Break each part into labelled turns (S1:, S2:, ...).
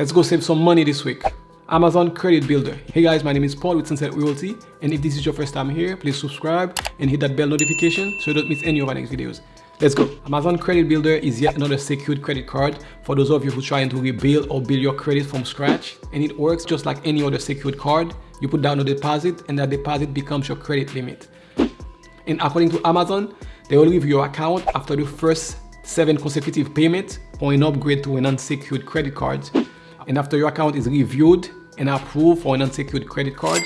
S1: Let's go save some money this week. Amazon Credit Builder. Hey guys, my name is Paul with Sunset Realty. And if this is your first time here, please subscribe and hit that bell notification so you don't miss any of our next videos. Let's go. Amazon Credit Builder is yet another secured credit card for those of you who are trying to rebuild or build your credit from scratch. And it works just like any other secured card. You put down a deposit and that deposit becomes your credit limit. And according to Amazon, they will leave your account after the first seven consecutive payments or an upgrade to an unsecured credit card. And after your account is reviewed and approved for an unsecured credit card,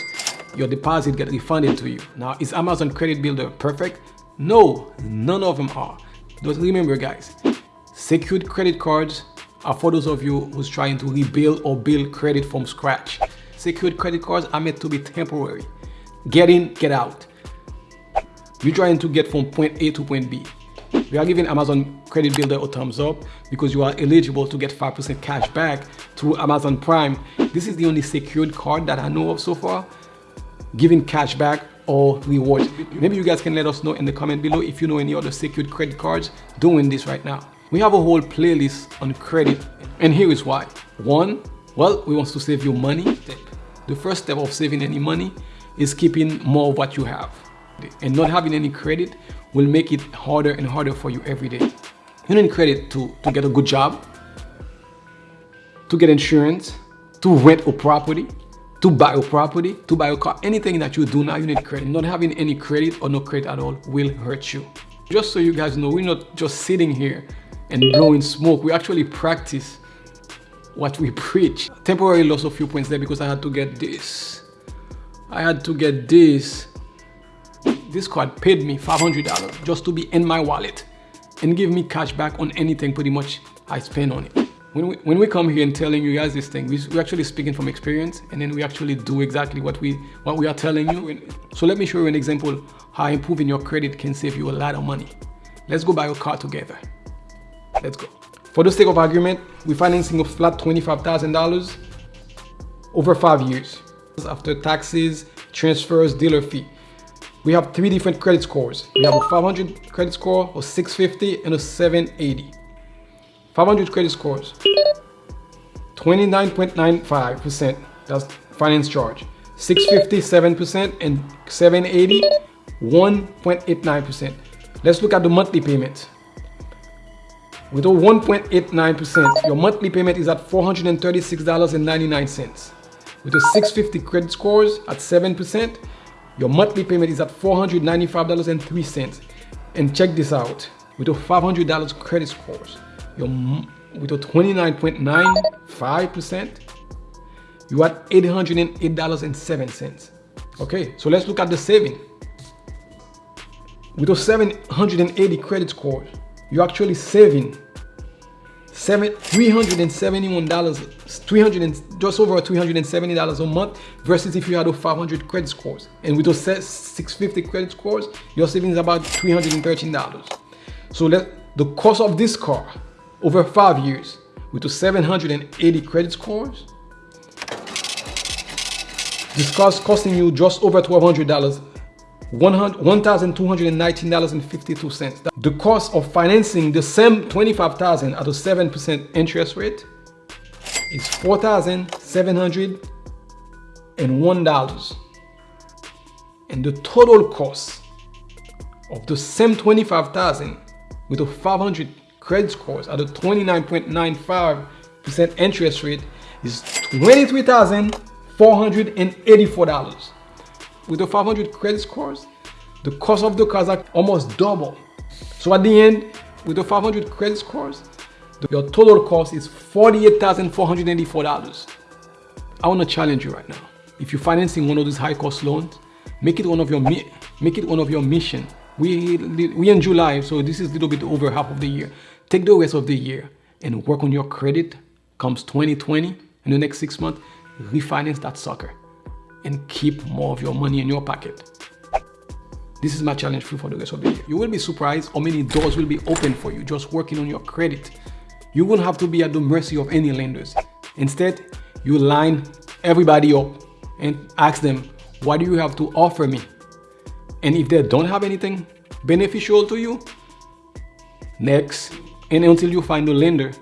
S1: your deposit gets refunded to you. Now, is Amazon Credit Builder perfect? No, none of them are. Just remember guys, secured credit cards are for those of you who's trying to rebuild or build credit from scratch. Secured credit cards are meant to be temporary. Get in, get out. You're trying to get from point A to point B. We are giving Amazon Credit Builder a thumbs up because you are eligible to get 5% cash back through Amazon Prime. This is the only secured card that I know of so far giving cash back or rewards. Maybe you guys can let us know in the comment below if you know any other secured credit cards doing this right now. We have a whole playlist on credit and here is why. One, well, we want to save you money. The first step of saving any money is keeping more of what you have. And not having any credit will make it harder and harder for you every day. You need credit to, to get a good job, to get insurance, to rent a property, to buy a property, to buy a car, anything that you do now, you need credit. Not having any credit or no credit at all will hurt you. Just so you guys know, we're not just sitting here and blowing smoke. We actually practice what we preach. Temporary loss of few points there because I had to get this. I had to get this this card paid me $500 just to be in my wallet and give me cash back on anything pretty much I spend on it. When we, when we come here and telling you guys this thing, we, we're actually speaking from experience and then we actually do exactly what we, what we are telling you. So let me show you an example how improving your credit can save you a lot of money. Let's go buy a car together. Let's go. For the sake of argument, we're financing a flat $25,000 over five years. After taxes, transfers, dealer fee we have three different credit scores. We have a 500 credit score, a 650, and a 780. 500 credit scores, 29.95%, that's finance charge. 650, 7%, and 780, 1.89%. Let's look at the monthly payment. With a 1.89%, your monthly payment is at $436.99. With a 650 credit scores at 7%, your monthly payment is at $495.03. And check this out, with a $500 credit scores, your, with a 29.95%, you're at $808.07. Okay, so let's look at the saving. With a 780 credit score, you're actually saving seven three hundred and seventy one dollars three hundred and just over three hundred and seventy dollars a month versus if you had a 500 credit scores. And with those 650 credit scores your savings about 313 dollars. So let the cost of this car over five years with the 780 credit scores this car is costing you just over 1200 dollars $1,219.52. The cost of financing the same 25,000 at a 7% interest rate is $4,701. And the total cost of the same 25,000 with a 500 credit scores at a 29.95% interest rate is $23,484 with the 500 credit scores, the cost of the cars are almost double. So at the end, with the 500 credit scores, your total cost is $48,484. I want to challenge you right now. If you're financing one of these high cost loans, make it one of your make it one of your mission. We we in July, so this is a little bit over half of the year. Take the rest of the year and work on your credit. Comes 2020 in the next six months, refinance that sucker and keep more of your money in your pocket. This is my challenge for the rest of the year. You will be surprised how many doors will be open for you just working on your credit. You won't have to be at the mercy of any lenders. Instead, you line everybody up and ask them, what do you have to offer me? And if they don't have anything beneficial to you, next, and until you find a lender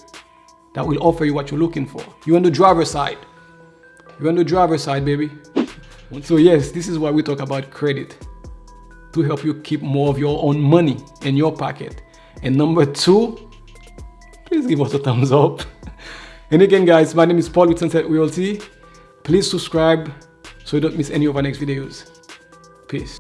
S1: that will offer you what you're looking for. You're on the driver's side. You're on the driver's side, baby. So yes, this is why we talk about credit to help you keep more of your own money in your pocket. And number two, please give us a thumbs up. And again, guys, my name is Paul with Sunset Realty. Please subscribe so you don't miss any of our next videos. Peace.